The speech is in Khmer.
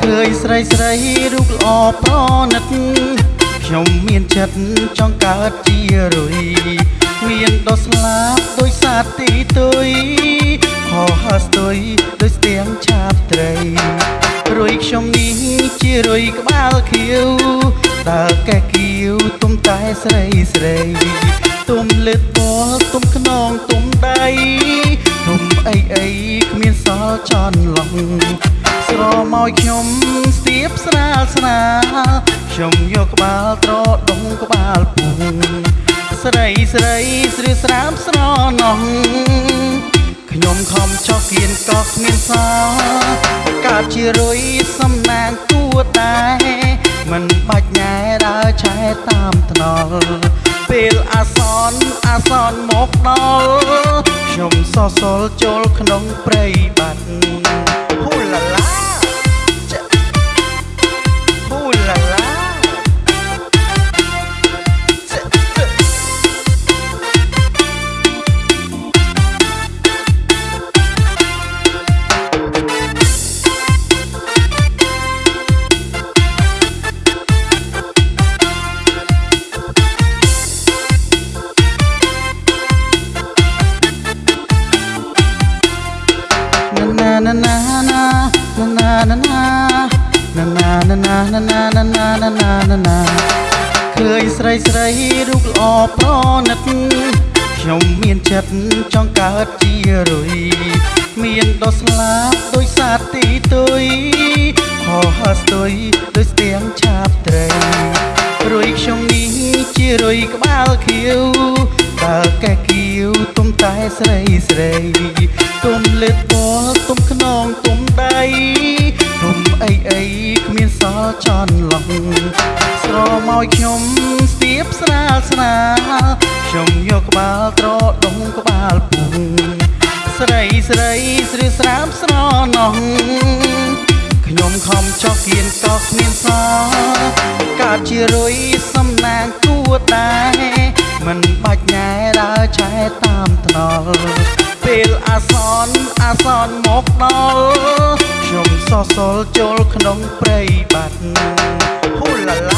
ឃើញស្រីស្រីរូបល្អប្រណិត ខ្ញុំមានចិត្តចង់កើតជារុយមានដល់ស្លាប់ដោយសារទីទុយខោហើស្ទុយដោយស្ទៀងឆាបត្រីរុយខ្ញុំនេះជារុយក្បាលខៀវតើកែគៀវទុំតែស្រីស្រី ទុំលឹកបលទុំខ្នងទុំដៃទុំអីអីគ្មានសល់ចន់ឡងស្រមកខ្ញុំស្ទាបស្រាលស្នាលខ្ញុំយកក្បាលត្រដងក្បាលពុងស្រីស្រីស្រឿស្រាមស្រណោះខ្ញុំខំចោះគៀនក៏គ្មានសល់កើតជារុយសំណាងគួតែមិនបាច់ញ៉ែដើរឆែតាមថ្នល់ ពេលអាសនអាសនមកដល់ខ្ញុំសសល់ចូលក្នុងព្រៃបាត់ ណាណាណាណាណាណាណាណាណាណាណាណាណាណាណាឃើញស្រីស្រីរូបល្អប្រណិតខ្ញុំមានចិត្តចង់កើតជារុយមានដោះស្លាប់ដោយសាទីទុយហោហើស្ទុយដោយស្ទៀងឆាបត្រីរុយខ្ញុំនេះជារុយក្បាលខៀវតើកែគៀវទុំតែស្រីស្រីទុំលឹកបលទុំខ្នងទុំដៃទុំ អីអីគ្មានសល់ចន់ឡងស្រមកខ្ញុំស្ទាបស្រាលស្នាលខ្ញុំយកក្បាលត្រដងក្បាលពុងស្រីស្រីស្រឿស្រាមស្រណោះខ្ញុំខំចោះគៀនក៏គ្មានសល់កើតជារុយសំណាងគួដែរមិនបាច់ញ៉ែដើរឆែតាមថ្នល់ពេលអាសនអាសនមកដល់ខ្ញុំ សសល់ចូលក្នុងព្រៃបាត់ណាហ៊ូឡាឡា